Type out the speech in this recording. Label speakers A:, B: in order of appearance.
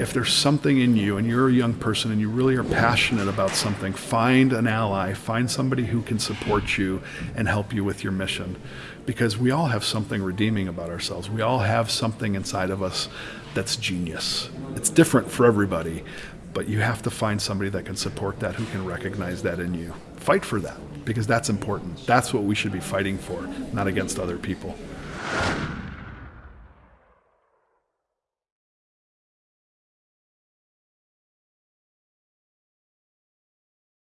A: if there's something in you and you're a young person and you really are passionate about something, find an ally, find somebody who can support you and help you with your mission. Because we all have something redeeming about ourselves. We all have something inside of us that's genius. It's different for everybody, but you have to find somebody that can support that, who can recognize that in you. Fight for that because that's important. That's what we should be fighting for, not against other people.